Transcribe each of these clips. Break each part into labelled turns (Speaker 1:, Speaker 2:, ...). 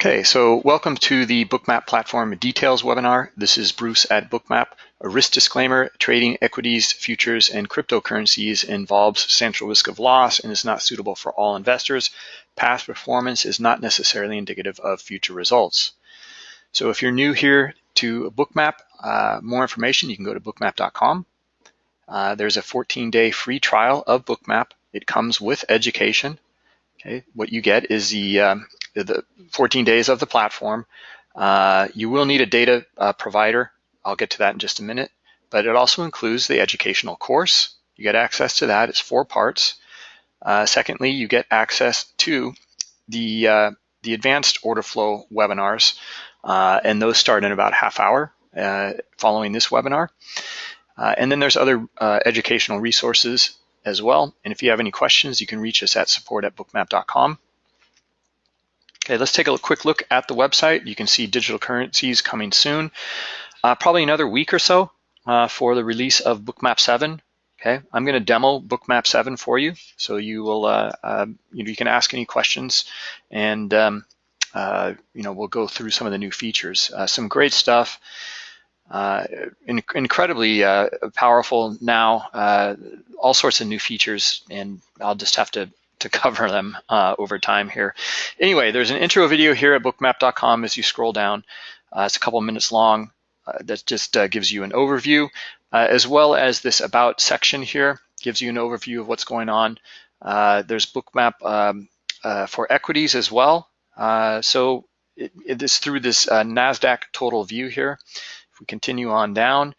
Speaker 1: Okay, so welcome to the Bookmap Platform Details webinar. This is Bruce at Bookmap. A risk disclaimer, trading equities, futures, and cryptocurrencies involves substantial risk of loss and is not suitable for all investors. Past performance is not necessarily indicative of future results. So if you're new here to Bookmap, uh, more information, you can go to bookmap.com. Uh, there's a 14-day free trial of Bookmap. It comes with education. Okay, what you get is the um, the 14 days of the platform. Uh, you will need a data uh, provider. I'll get to that in just a minute. But it also includes the educational course. You get access to that. It's four parts. Uh, secondly, you get access to the uh, the advanced order flow webinars, uh, and those start in about half hour uh, following this webinar. and then there's other educational resources as well. And if you have any questions, you can reach us at support at bookmap.com. Okay, let's take a quick look at the website. You can see digital currencies coming soon. Uh, probably another week or so uh, for the release of Bookmap 7. Okay, I'm going to demo Bookmap 7 for you, so you will uh, uh, you know you can ask any questions, and um, uh, you know we'll go through some of the new features. Uh, some great stuff. In, incredibly powerful now, all sorts of new features, and I'll just have to to cover them uh, over time here. Anyway, there's an intro video here at bookmap.com as you scroll down. Uh, it's a couple minutes long. Uh, that just uh, gives you an overview, uh, as well as this about section here gives you an overview of what's going on. Uh, there's bookmap um, for equities as well. so it, it is through this NASDAQ total view here. We continue on down,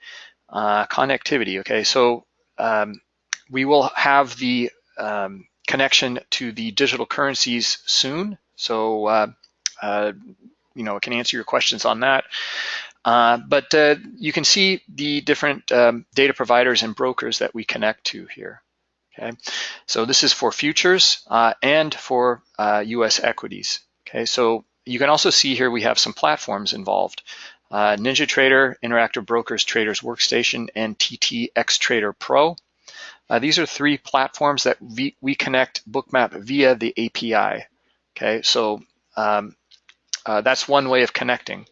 Speaker 1: connectivity, okay, so um, we will have the um, connection to the digital currencies soon. So, uh, uh, you know, I can answer your questions on that. Uh, but uh, you can see the different um, data providers and brokers that we connect to here. Okay, so this is for futures uh, and for U.S. Uh, equities. Okay, so you can also see here we have some platforms involved. NinjaTrader, Interactive Brokers Traders Workstation, and TTX Trader Pro. Uh, these are three platforms that we, we, connect Bookmap via the API. Okay, so um, uh, that's one way of connecting.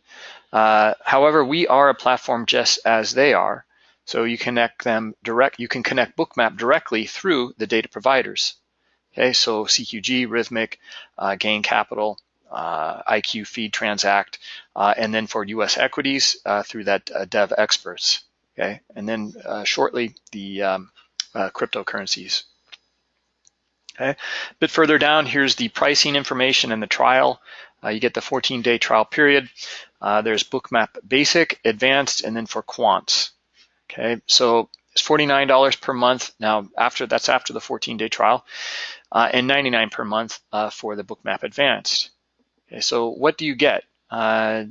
Speaker 1: Uh, however, we are a platform just as they are. So you connect them direct. You can connect Bookmap directly through the data providers. Okay, so CQG, Rithmic, uh, Gain Capital, uh, IQ Feed Transact, uh, and then for U.S. equities through that Devexperts. Okay, and then shortly the um, uh, cryptocurrencies. Okay, a bit further down, here's the pricing information and the trial. Uh, you get the 14-day trial period. Uh, there's Bookmap Basic, Advanced, and then for Quants. Okay, so it's $49 per month. Now, after that's after the 14-day trial, uh, and 99 per month uh, for the Bookmap Advanced. Okay, so what do you get, uh,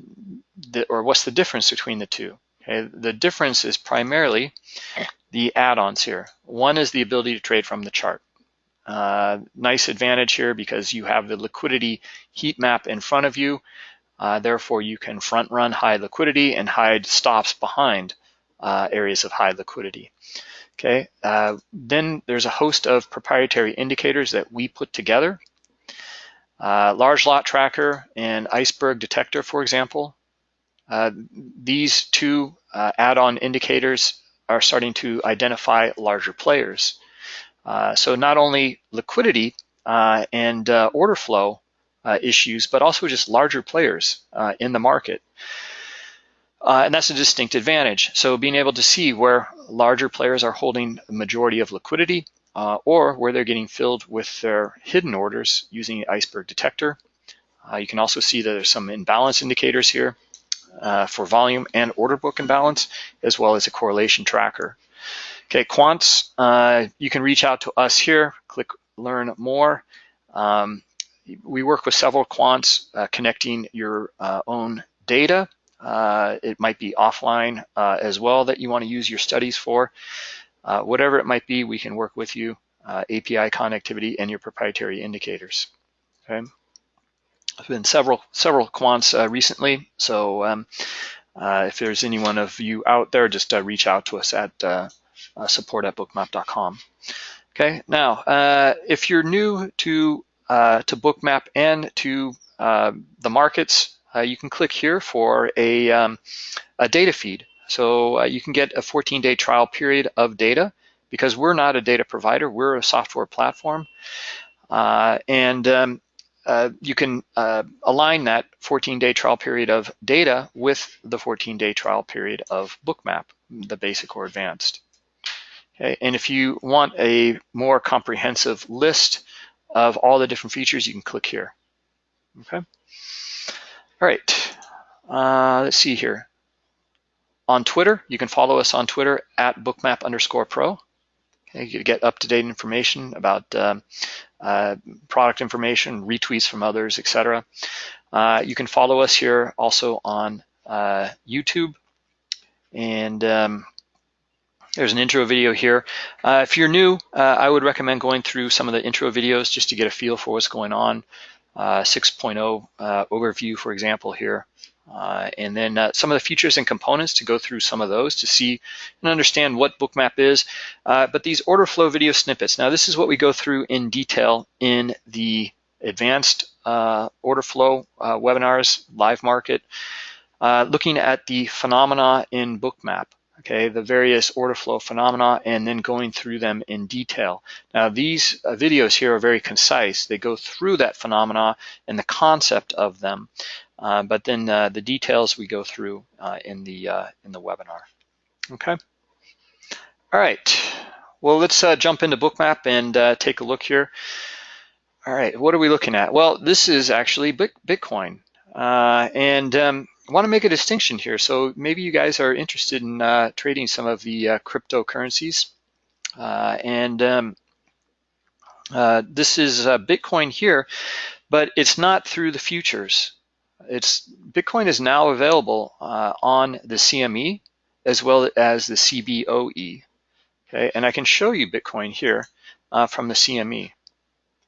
Speaker 1: the, or what's the difference between the two? Okay, the difference is primarily the add-ons here. One is the ability to trade from the chart. Uh, nice advantage here because you have the liquidity heat map in front of you. Uh, therefore, you can front run high liquidity and hide stops behind uh, areas of high liquidity. Okay, uh, then there's a host of proprietary indicators that we put together. Uh, large lot tracker and iceberg detector, for example. Uh, these two add-on indicators are starting to identify larger players. Uh, so not only liquidity uh, and uh, order flow uh, issues, but also just larger players uh, in the market. Uh, and that's a distinct advantage. So being able to see where larger players are holding the majority of liquidity or where they're getting filled with their hidden orders using the iceberg detector. you can also see that there's some imbalance indicators here uh, for volume and order book imbalance, as well as a correlation tracker. Okay, quants, uh, you can reach out to us here, click learn more. Um, we work with several quants uh, connecting your uh, own data. Uh, it might be offline uh, as well that you want to use your studies for. Whatever it might be, we can work with you, API connectivity and your proprietary indicators. Okay have been several several quants uh, recently. So um, uh, if there's anyone of you out there, just uh, reach out to us at uh, uh, support at bookmap.com. Okay, now uh, if you're new to to Bookmap and to the markets, you can click here for a, um, a data feed. So you can get a 14-day trial period of data because we're not a data provider, we're a software platform. Uh, and um, uh, you can uh, align that 14-day trial period of data with the 14-day trial period of Bookmap, the basic or advanced. Okay, and if you want a more comprehensive list of all the different features, you can click here. Okay. All right. Uh, let's see here. On Twitter, you can follow us on Twitter at bookmap underscore pro. Okay, you get up-to-date information about um, uh, product information, retweets from others, etc. Uh, you can follow us here also on uh, YouTube. And um, there's an intro video here. Uh, if you're new, uh, I would recommend going through some of the intro videos just to get a feel for what's going on. Uh, 6.0 overview, for example, here. Uh, and then uh, some of the features and components to go through some of those to see and understand what Bookmap is. Uh, but these order flow video snippets, now this is what we go through in detail in the advanced uh, order flow uh, webinars, live market, uh, looking at the phenomena in Bookmap. Okay, the various order flow phenomena and then going through them in detail. Now these videos here are very concise. They go through that phenomena and the concept of them. Uh, but then uh, the details we go through uh, in the uh, in the webinar. Okay. All right. Well, let's uh, jump into Bookmap and take a look here. All right. What are we looking at? Well, this is actually Bitcoin, and um, I want to make a distinction here. So maybe you guys are interested in trading some of the cryptocurrencies, and um, this is Bitcoin here, but it's not through the futures. It's Bitcoin is now available uh, on the CME as well as the CBOE. Okay, and I can show you Bitcoin here uh, from the CME.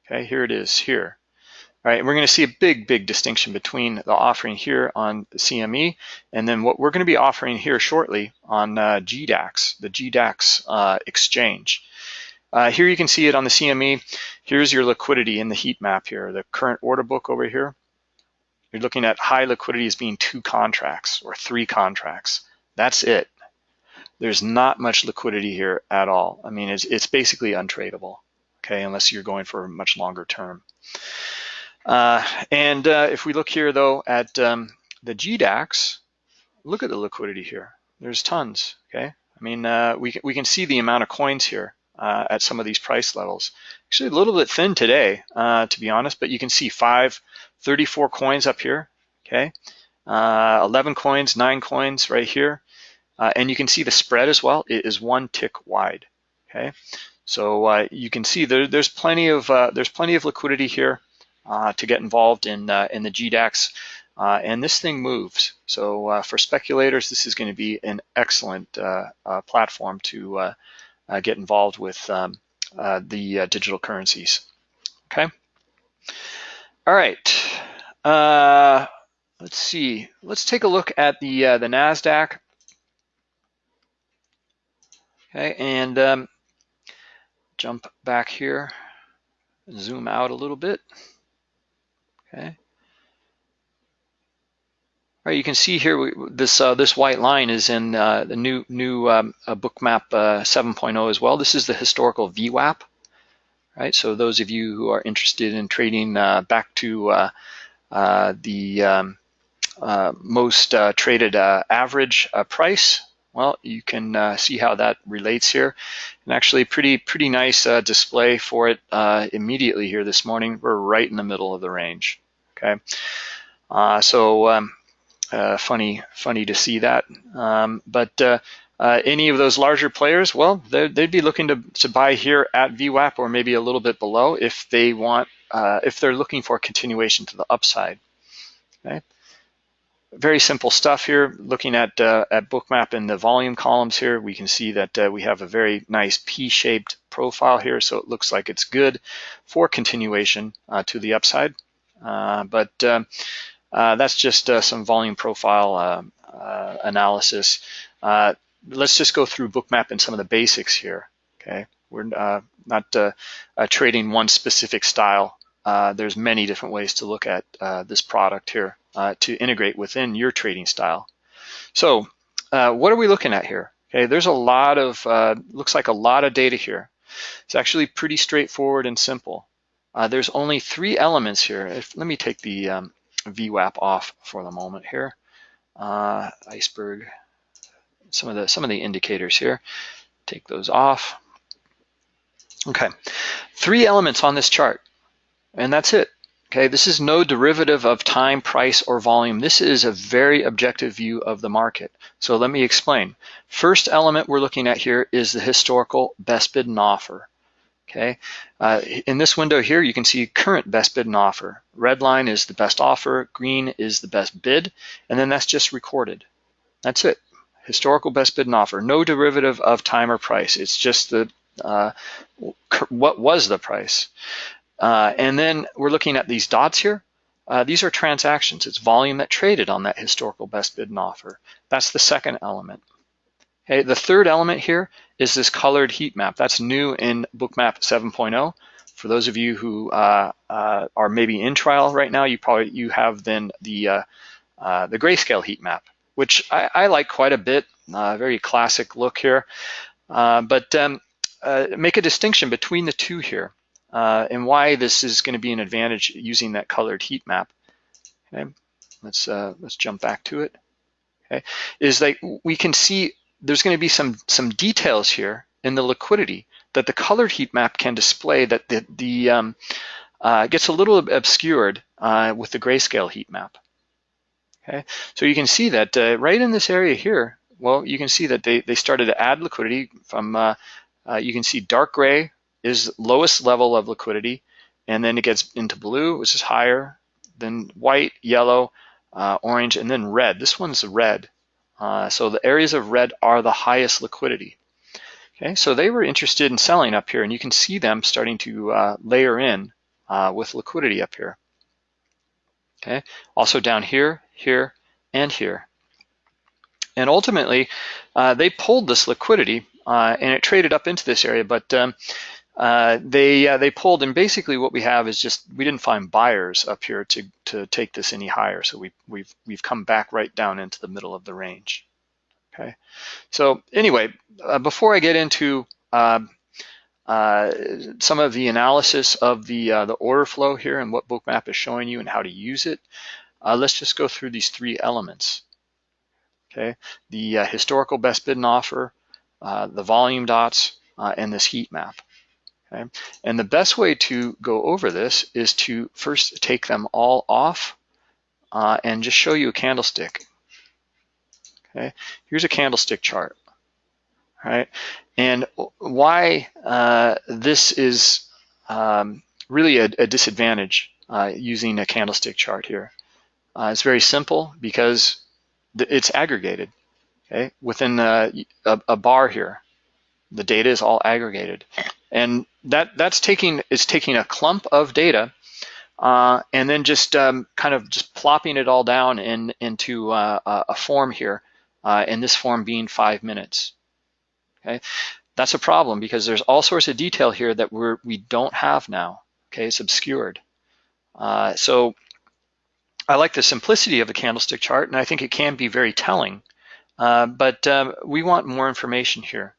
Speaker 1: Okay, here it is here. All right, we're going to see a big, big distinction between the offering here on the CME and then what we're going to be offering here shortly on uh, GDAX, the GDAX uh, exchange. Uh, here you can see it on the CME. Here's your liquidity in the heat map here, the current order book over here. You're looking at high liquidity as being two contracts or three contracts. That's it. There's not much liquidity here at all. I mean, it's, it's basically untradeable, okay, unless you're going for a much longer term. Uh, and uh, if we look here, though, at um, the GDAX, look at the liquidity here. There's tons, okay? I mean, uh, we, we can see the amount of coins here uh, at some of these price levels. Actually, a little bit thin today, uh, to be honest, but you can see five, 34 coins up here, okay? Uh, 11 coins, nine coins right here. Uh, and you can see the spread as well. It is one tick wide, okay? So uh, you can see there, there's plenty of uh, there's plenty of liquidity here uh, to get involved in uh, in the GDAX, and this thing moves. So for speculators, this is going to be an excellent platform to get involved with um, the digital currencies. Okay. All right. Uh, let's see. Let's take a look at the uh, the Nasdaq. Okay, and um, jump back here, zoom out a little bit. Okay. You can see here we, this uh, this white line is in uh, the new new um, Bookmap uh, 7.0 as well. This is the historical VWAP right? So those of you who are interested in trading uh, back to uh, uh, the um, uh, most uh, traded average price, well, you can see how that relates here. And actually pretty, pretty nice display for it immediately here this morning. We're right in the middle of the range, okay? so um, funny, funny to see that. Um, but uh, any of those larger players, well, they'd be looking to, to buy here at VWAP or maybe a little bit below if they want, uh, if they're looking for continuation to the upside. Okay. Very simple stuff here. Looking at uh, at Bookmap in the volume columns here, we can see that uh, we have a very nice P-shaped profile here, so it looks like it's good for continuation uh, to the upside. Uh, but that's just some volume profile analysis let's just go through Bookmap and some of the basics here. Okay, we're uh, not uh, uh, trading one specific style uh, there's many different ways to look at uh, this product here uh, to integrate within your trading style. So uh, what are we looking at here? Okay, there's a lot of, uh, looks like a lot of data here. It's actually pretty straightforward and simple. Uh, there's only three elements here. If, let me take the um, VWAP off for the moment here. Uh, iceberg, some of the some of the indicators here. Take those off. Okay, three elements on this chart, and that's it. Okay, this is no derivative of time, price, or volume. This is a very objective view of the market. So let me explain. First element we're looking at here is the historical best bid and offer. Okay, uh, in this window here, you can see current best bid and offer. Red line is the best offer, green is the best bid, and then that's just recorded. That's it. Historical best bid and offer. No derivative of time or price. It's just the uh, what was the price. Uh, and then we're looking at these dots here. Uh, these are transactions. It's volume that traded on that historical best bid and offer. That's the second element. Okay, the third element here is this colored heat map. That's new in Bookmap 7.0. For those of you who uh, uh, are maybe in trial right now, you probably you have then the uh, uh, the grayscale heat map, which I, I like quite a bit. very classic look here, but um, uh, make a distinction between the two here uh, and why this is going to be an advantage using that colored heat map. Okay, let's uh, let's jump back to it. Okay, is that we can see there's going to be some some details here in the liquidity that the colored heat map can display that the the um, uh, gets a little obscured uh, with the grayscale heat map. Okay, so you can see that uh, right in this area here, well, you can see that they, they started to add liquidity from uh, uh, you can see dark gray is lowest level of liquidity, and then it gets into blue, which is higher, then white, yellow, uh, orange, and then red. This one's red. Uh, so the areas of red are the highest liquidity. Okay, so they were interested in selling up here, and you can see them starting to uh, layer in uh, with liquidity up here. Okay, also down here, here, and here. And ultimately, uh, they pulled this liquidity uh, and it traded up into this area, but um, uh, they uh, they pulled, and basically what we have is just we didn't find buyers up here to to take this any higher, so we we've we've come back right down into the middle of the range. Okay, so anyway, uh, before I get into um, uh, some of the analysis of the uh, the order flow here and what Bookmap is showing you and how to use it, let's just go through these three elements. Okay, the historical best bid and offer, uh, the volume dots, uh, and this heat map. Okay? And the best way to go over this is to first take them all off uh, and just show you a candlestick. Okay, here's a candlestick chart. Right, and why uh, this is um, really a, a disadvantage uh, using a candlestick chart here. Uh, it's very simple because it's aggregated okay, within a, a, a bar here. The data is all aggregated. And that that's taking is taking a clump of data uh, and then just um, kind of just plopping it all down in into uh, a form here, uh, and this form being five minutes. Okay, that's a problem because there's all sorts of detail here that we're we don't have now. Okay, it's obscured. Uh, so I like the simplicity of a candlestick chart, and I think it can be very telling. Uh, but um, we want more information here.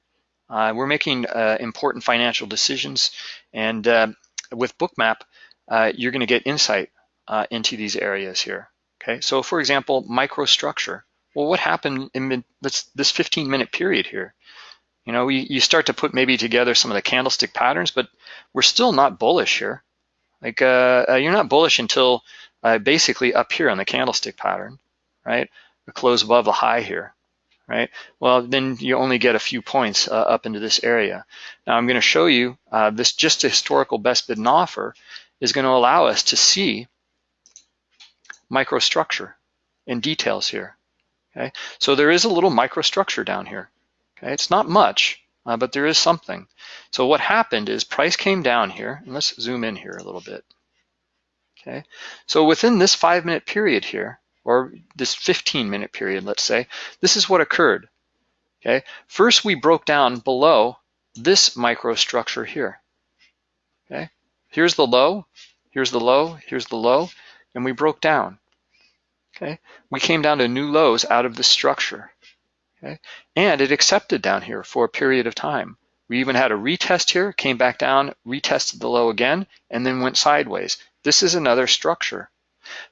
Speaker 1: Uh, we're making uh, important financial decisions, and uh, with Bookmap, uh, you're going to get insight into these areas here. Okay, so for example, microstructure. Well, what happened in this, this 15-minute period here? You know, you, you start to put maybe together some of the candlestick patterns, but we're still not bullish here. Like you're not bullish until basically up here on the candlestick pattern, right? A close above the high here right? Well, then you only get a few points uh, up into this area. Now I'm going to show you uh, this just a historical best bid and offer is going to allow us to see microstructure in details here. Okay, so there is a little microstructure down here. Okay, it's not much, uh, but there is something. So what happened is price came down here, and let's zoom in here a little bit. Okay, so within this five minute period here, or this 15 minute period, let's say, this is what occurred. Okay, first we broke down below this microstructure here. Okay, here's the low, Here's the low, here's the low, and we broke down. Okay, we came down to new lows out of the structure. Okay, and it accepted down here for a period of time. We even had a retest here, came back down, retested the low again, and then went sideways. This is another structure.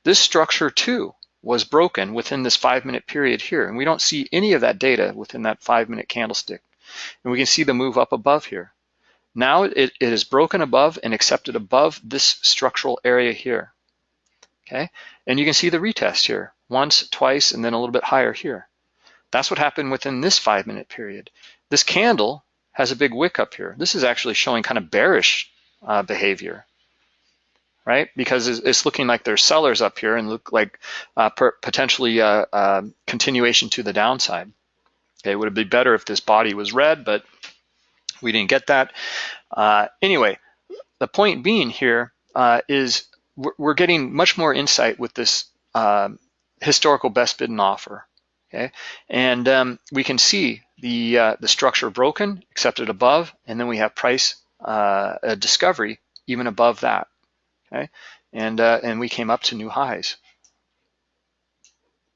Speaker 1: This structure too was broken within this five minute period here, and we don't see any of that data within that five minute candlestick. And we can see the move up above here. Now it, it is broken above and accepted above this structural area here. Okay, and you can see the retest here, once, twice, and then a little bit higher here. That's what happened within this five minute period. This candle has a big wick up here. This is actually showing kind of bearish uh, behavior, right? Because it's looking like there's sellers up here and look like uh, potentially uh, uh, continuation to the downside. Okay, would it be better if this body was red, but we didn't get that. Uh, anyway, the point being here uh, is we're getting much more insight with this uh, historical best bid and offer. Okay, and um, we can see the the structure broken, accepted above, and then we have price discovery even above that. Okay, and uh, and we came up to new highs.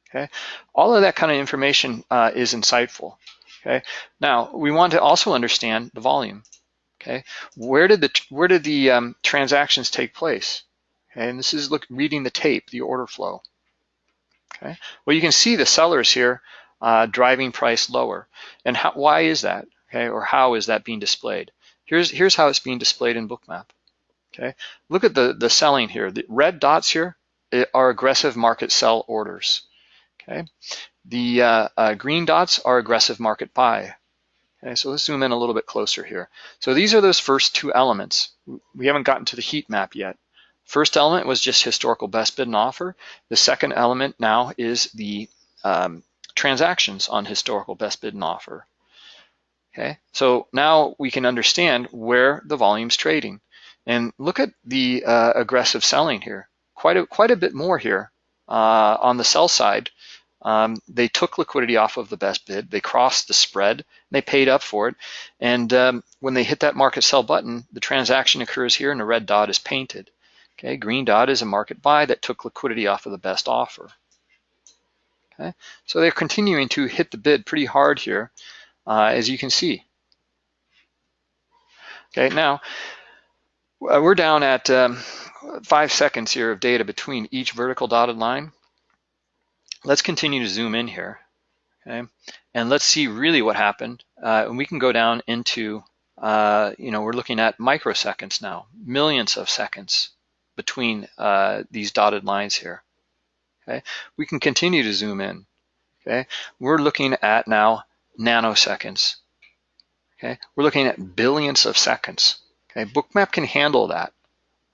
Speaker 1: Okay, all of that kind of information uh, is insightful. Okay, now we want to also understand the volume. Okay, where did the where did the um, transactions take place? Okay, and this is look reading the tape, the order flow. Okay, well you can see the sellers here uh, driving price lower, and how, why is that? Okay, or how is that being displayed? Here's here's how it's being displayed in Bookmap. Okay, look at the the selling here. The red dots here eh, are aggressive market sell orders. Okay, the uh, uh, green dots are aggressive market buy. Okay, so let's zoom in a little bit closer here. So these are those first two elements. We haven't gotten to the heat map yet. First element was just historical best bid and offer. The second element now is the um, transactions on historical best bid and offer. Okay, so now we can understand where the volume's trading. And look at the uh, aggressive selling here. Quite a, quite a bit more here uh, on the sell side um, they took liquidity off of the best bid, they crossed the spread, they paid up for it, and um, when they hit that market sell button, the transaction occurs here and a red dot is painted. Okay, green dot is a market buy that took liquidity off of the best offer. Okay, so they're continuing to hit the bid pretty hard here, uh, as you can see. Okay, now we're down at um, five seconds here of data between each vertical dotted line. Let's continue to zoom in here, okay? And let's see really what happened. Uh, and we can go down into, uh, you know, we're looking at microseconds now, millions of seconds between uh, these dotted lines here, okay? We can continue to zoom in, okay? We're looking at now nanoseconds, okay? We're looking at billions of seconds, okay? Bookmap can handle that.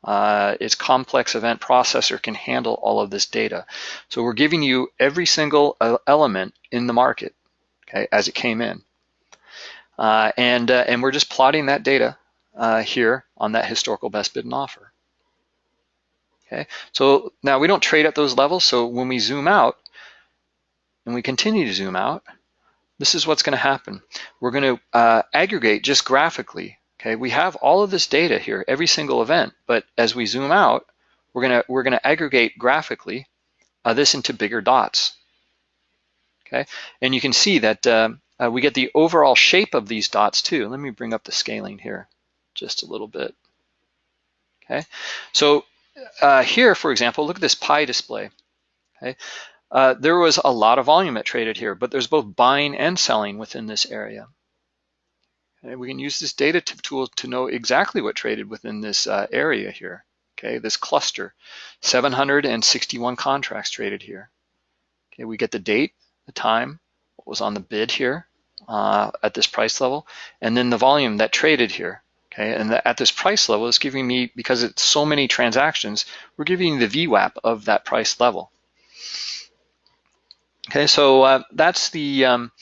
Speaker 1: Uh, its complex event processor can handle all of this data. So we're giving you every single uh, element in the market, okay, as it came in. Uh, and, uh, and we're just plotting that data uh, here on that historical best bid and offer. Okay, so now we don't trade at those levels, so when we zoom out, and we continue to zoom out, this is what's gonna happen. We're gonna uh, aggregate just graphically Okay, we have all of this data here, every single event, but as we zoom out, we're gonna we're gonna aggregate graphically uh, this into bigger dots. Okay, and you can see that uh, uh, we get the overall shape of these dots too. Let me bring up the scaling here just a little bit. Okay, so uh, here, for example, look at this pie display. Okay, uh, there was a lot of volume that traded here, but there's both buying and selling within this area. And we can use this data tool to know exactly what traded within this uh, area here, okay, this cluster. 761 contracts traded here. Okay, we get the date, the time, what was on the bid here uh, at this price level, and then the volume that traded here. Okay, and the, at this price level, it's giving me, because it's so many transactions, we're giving the VWAP of that price level. Okay, so uh, that's the um,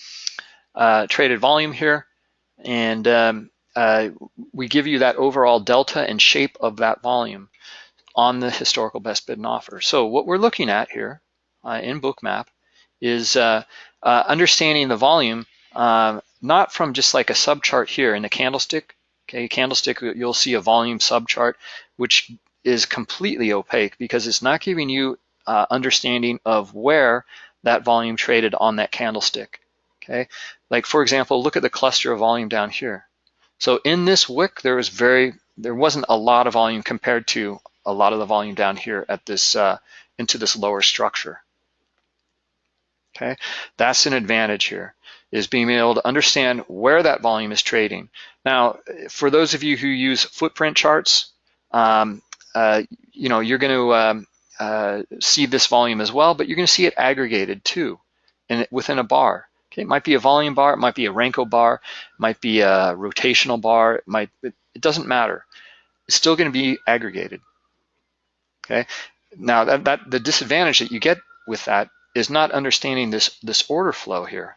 Speaker 1: uh, traded volume here. And um, uh, we give you that overall delta and shape of that volume on the historical best bid and offer. So what we're looking at here uh, in Bookmap is uh, uh understanding the volume, um, not from just like a subchart here in the candlestick. Okay, candlestick, you'll see a volume subchart, which is completely opaque because it's not giving you uh, understanding of where that volume traded on that candlestick, okay? Like for example, look at the cluster of volume down here. So in this wick, there was very, there wasn't a lot of volume compared to a lot of the volume down here at this, uh, into this lower structure. Okay, that's an advantage here, is being able to understand where that volume is trading. Now, for those of you who use footprint charts, um, uh, you know, you're gonna um, uh, see this volume as well, but you're gonna see it aggregated too, and within a bar. Okay, it might be a volume bar, it might be a Renko bar, it might be a rotational bar, it might, it, it doesn't matter. It's still gonna be aggregated. Okay, now that, that the disadvantage that you get with that is not understanding this, this order flow here.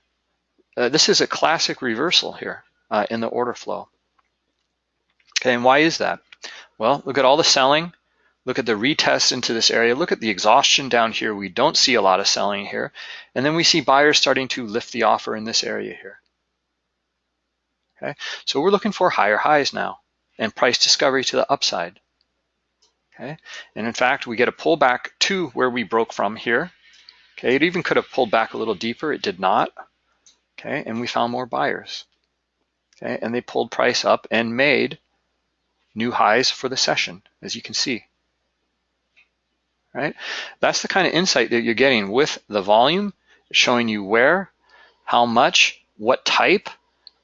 Speaker 1: Uh, this is a classic reversal here uh, in the order flow. Okay, and why is that? Well, look at all the selling. Look at the retest into this area. Look at the exhaustion down here. We don't see a lot of selling here. And then we see buyers starting to lift the offer in this area here. Okay, so we're looking for higher highs now and price discovery to the upside. Okay, and in fact, we get a pullback to where we broke from here. Okay, it even could have pulled back a little deeper. It did not. Okay, and we found more buyers. Okay, and they pulled price up and made new highs for the session, as you can see. Right? That's the kind of insight that you're getting with the volume, showing you where, how much, what type,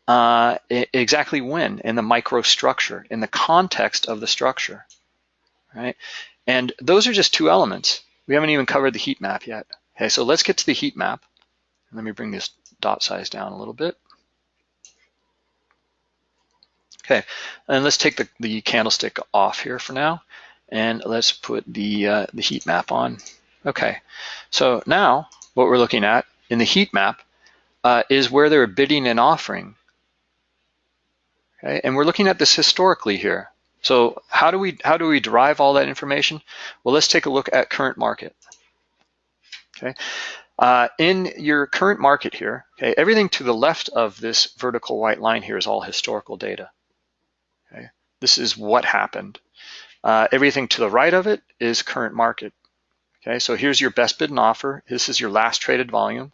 Speaker 1: uh, exactly when, in the microstructure, in the context of the structure. Right? And those are just two elements. We haven't even covered the heat map yet. Okay, so let's get to the heat map. Let me bring this dot size down a little bit. Okay, and let's take the, the candlestick off here for now, and let's put the, uh, the heat map on. Okay, so now what we're looking at in the heat map uh, is where they're bidding and offering. Okay, and we're looking at this historically here. So how do we how do we derive all that information? Well, let's take a look at current market. Okay. Uh, in your current market here, okay, everything to the left of this vertical white line here is all historical data. Okay, this is what happened. Uh, everything to the right of it is current market. Okay, so here's your best bid and offer. This is your last traded volume.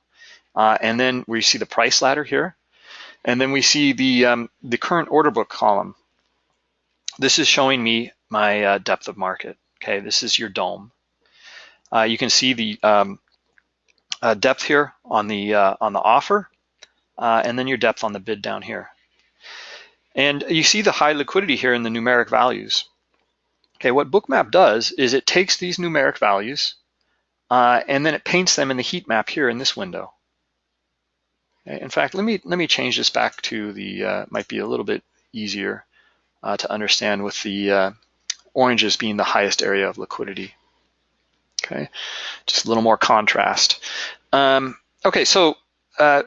Speaker 1: Uh, and then we see the price ladder here. And then we see the, um, the current order book column. This is showing me my uh, depth of market. Okay, this is your DOM. Uh, you can see the um, uh, depth here on the uh, on the offer, uh, and then your depth on the bid down here. And you see the high liquidity here in the numeric values. Okay, what Bookmap does is it takes these numeric values uh, and then it paints them in the heat map here in this window. Okay, in fact, let me let me change this back to the uh, might be a little bit easier uh, to understand with the oranges being the highest area of liquidity. Okay, just a little more contrast. Um, okay, so uh,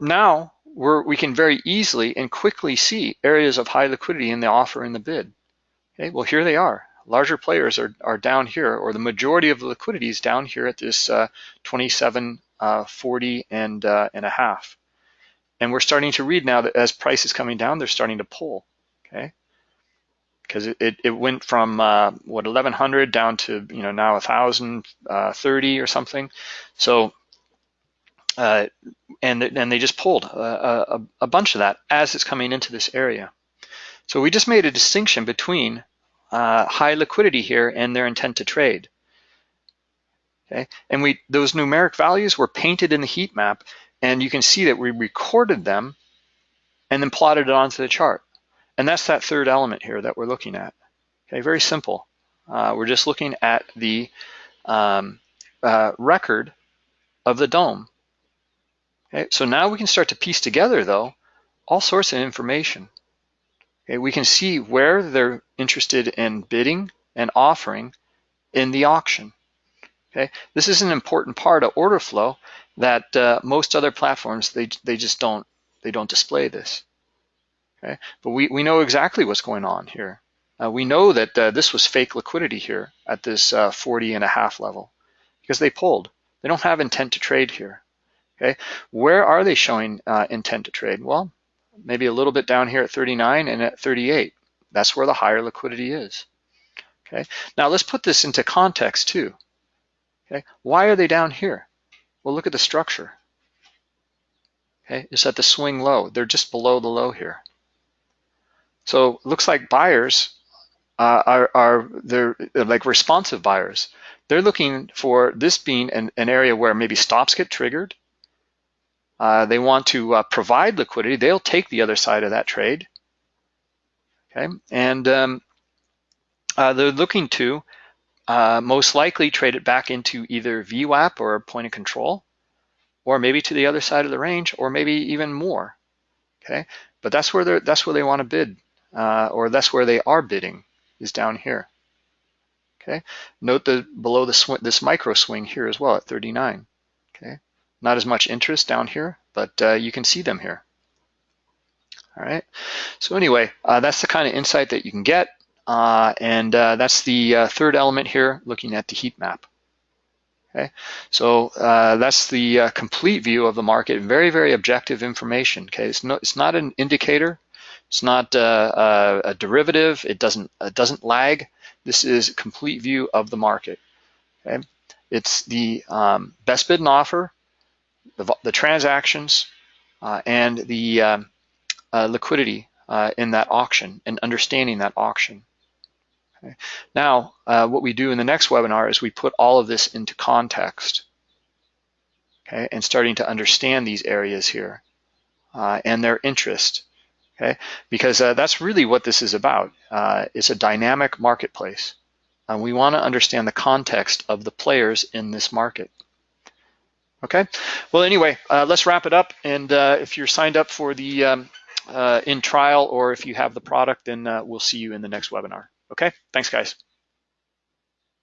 Speaker 1: now we're, we can very easily and quickly see areas of high liquidity in the offer and the bid. Okay, well here they are. Larger players are, are down here, or the majority of the liquidity is down here at this uh, 27, uh, 40 and, uh, and a half. And we're starting to read now that as price is coming down, they're starting to pull. Okay, because it, it, went from uh, what 1100 down to you know now 1030 uh, or something so uh, and and they just pulled a, a, a, bunch of that as it's coming into this area so we just made a distinction between uh, high liquidity here and their intent to trade okay and we those numeric values were painted in the heat map and you can see that we recorded them and then plotted it onto the chart and that's that third element here that we're looking at. Okay, very simple. Uh, we're just looking at the um, uh, record of the DOM. Okay, so now we can start to piece together, though, all sorts of information. Okay, we can see where they're interested in bidding and offering in the auction. Okay, this is an important part of order flow that uh, most other platforms they they just don't they don't display this. Okay, but we, we know exactly what's going on here. Uh, we know that uh, this was fake liquidity here at this uh, 40 and a half level because they pulled. They don't have intent to trade here. Okay, where are they showing uh, intent to trade? Well, maybe a little bit down here at 39 and at 38. That's where the higher liquidity is. Okay, now let's put this into context too. Okay, why are they down here? Well, look at the structure. Okay, it's at the swing low. They're just below the low here. So it looks like buyers uh, are, are they're like responsive buyers. They're looking for this being an, an area where maybe stops get triggered. Uh, they want to uh, provide liquidity. They'll take the other side of that trade. Okay, and um, uh, they're looking to uh, most likely trade it back into either VWAP or point of control, or maybe to the other side of the range, or maybe even more. Okay, but that's where they that's where they want to bid, uh, or that's where they are bidding is down here. Okay, note the below the this micro swing here as well at 39. Not as much interest down here, but uh, you can see them here. All right, so anyway, uh, that's the kind of insight that you can get. Uh, and uh, that's the uh, third element here, looking at the heat map. Okay, so uh, that's the uh, complete view of the market. Very, very objective information. Okay, it's, no, it's not an indicator. It's not uh, a, a derivative. It doesn't doesn't lag. This is complete view of the market. Okay, it's the um, best bid and offer, the, the transactions, and the um, liquidity in that auction and understanding that auction. Okay. Now, uh, what we do in the next webinar is we put all of this into context, okay, and starting to understand these areas here uh, and their interest, okay, because uh, that's really what this is about. Uh, it's a dynamic marketplace. and we want to understand the context of the players in this market. Okay, well, anyway, uh, let's wrap it up. And uh, if you're signed up for the um, in trial or if you have the product, then we'll see you in the next webinar. Okay, thanks guys.